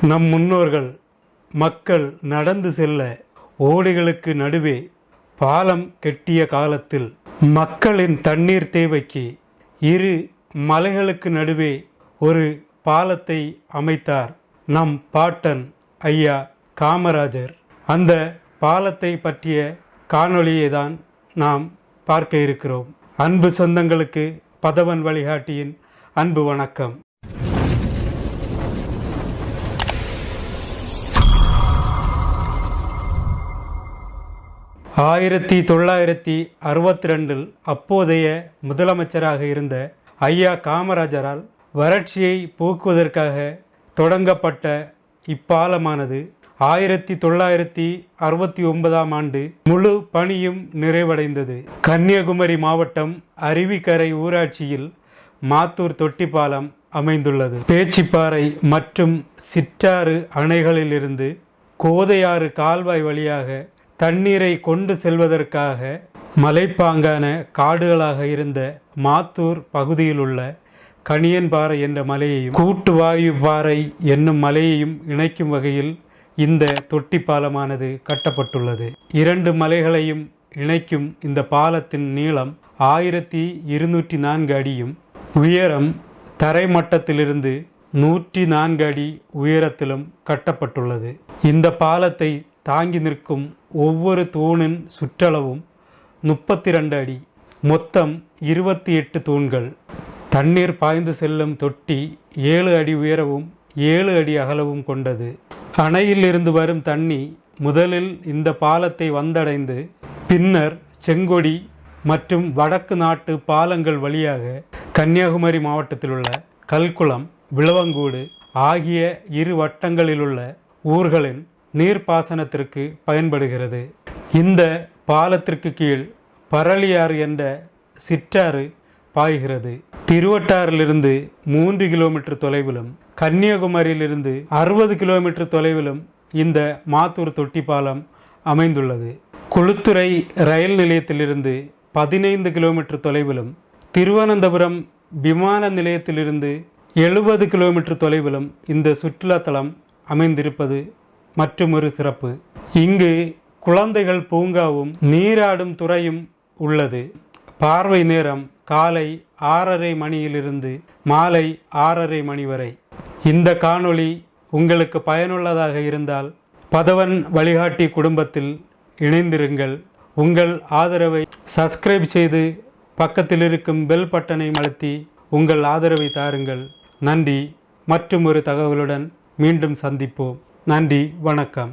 நம் முன்னோர்கள் மக்கள் நடந்து செல்ல ஓடைகளுக்கு நடுவே பாலம் கெட்டிய காலத்தில் மக்களின் தண்ணீர் தேவைக்கு இரு மலைகளுக்கு நடுவே ஒரு பாலத்தை அமைத்தார் நம் பாட்டன் ஐயா காமராஜர். அந்த பாலத்தை பற்றிய காணொளியை தான் நாம் பார்க்க இருக்கிறோம். அன்பு சொந்தங்களுக்கு பதவன் வழிகாட்டியின் அன்பு வணக்கம். ஆயிரத்தி தொள்ளாயிரத்தி அறுபத்தி ரெண்டில் அப்போதைய முதலமைச்சராக இருந்த ஐயா காமராஜரால் வறட்சியை போக்குவதற்காக தொடங்கப்பட்ட இப்பாலமானது ஆயிரத்தி தொள்ளாயிரத்தி அறுபத்தி ஒன்பதாம் ஆண்டு முழு பணியும் நிறைவடைந்தது. கன்னியாகுமரி மாவட்டம் அருவிக்கரை ஊராட்சியில் மாத்தூர் தொட்டிப்பாலம் அமைந்துள்ளது. பேச்சிப்பாறை மற்றும் சிற்றாறு அணைகளிலிருந்து கோதையாறு கால்வாய் வழியாக தண்ணீரை கொண்டு செல்வதற்காக மலைப்பாங்கான காடுகளாக இருந்த மாத்தூர் பகுதியில் உள்ள கணியன்பாறை என்ற மலையையும் கூட்டுவாயு பாறை என்னும் மலையையும் இணைக்கும் வகையில் இந்த தொட்டி பாலமானது கட்டப்பட்டுள்ளது. இரண்டு மலைகளையும் இணைக்கும் இந்த பாலத்தின் நீளம் ஆயிரத்தி இருநூற்றி நான்கு அடியும் உயரம் தரைமட்டத்திலிருந்து நூற்றி நான்கு அடி உயரத்திலும் கட்டப்பட்டுள்ளது. இந்த பாலத்தை தாங்கி நிற்கும் ஒவ்வொரு தூணின் சுற்றளவும் முப்பத்தி ரெண்டு அடி. மொத்தம் இருபத்தி எட்டு தூண்கள். தண்ணீர் பாய்ந்து செல்லும் தொட்டி ஏழு அடி உயரவும் ஏழு அடி அகலவும் கொண்டது. அணையில் இருந்து வரும் தண்ணி முதலில் இந்த பாலத்தை வந்தடைந்து பின்னர் செங்கொடி மற்றும் வடக்கு நாட்டு பாலங்கள் வழியாக கன்னியாகுமரி மாவட்டத்தில் உள்ள கல்குளம் விளவங்கூடு ஆகிய இரு வட்டங்களிலுள்ள ஊர்களின் நீர்ப்பாசனத்திற்கு பயன்படுகிறது. இந்த பாலத்திற்கு கீழ் பரளியாறு என்ற சிற்றாறு பாய்கிறது. திருவட்டாறிலிருந்து மூன்று கிலோமீட்டர் தொலைவிலும் கன்னியாகுமரியிலிருந்து அறுபது கிலோமீட்டர் தொலைவிலும் இந்த மாத்தூர் தொட்டி பாலம் அமைந்துள்ளது. குளுத்துறை ரயில் நிலையத்திலிருந்து பதினைந்து கிலோமீட்டர் தொலைவிலும் திருவனந்தபுரம் விமான நிலையத்திலிருந்து எழுபது கிலோமீட்டர் தொலைவிலும் இந்த சுற்றுலாத்தலம் அமைந்திருப்பது மற்றுமொரு சிறப்பு. இங்கு குழந்தைகள் பூங்காவும் நீராடும் துறையும் உள்ளது. பார்வை நேரம் காலை ஆறரை மணியிலிருந்து மாலை ஆறரை மணி வரை. இந்த காணொளி உங்களுக்கு பயனுள்ளதாக இருந்தால் பதவன் வழிகாட்டி குடும்பத்தில் இணைந்திருங்கள். உங்கள் ஆதரவை சப்ஸ்கிரைப் செய்து பக்கத்தில் இருக்கும் பெல் பட்டனை அழுத்தி உங்கள் ஆதரவை தாருங்கள். நன்றி. மற்றும் ஒரு தகவலுடன் மீண்டும் சந்திப்போம். நன்றி வணக்கம்.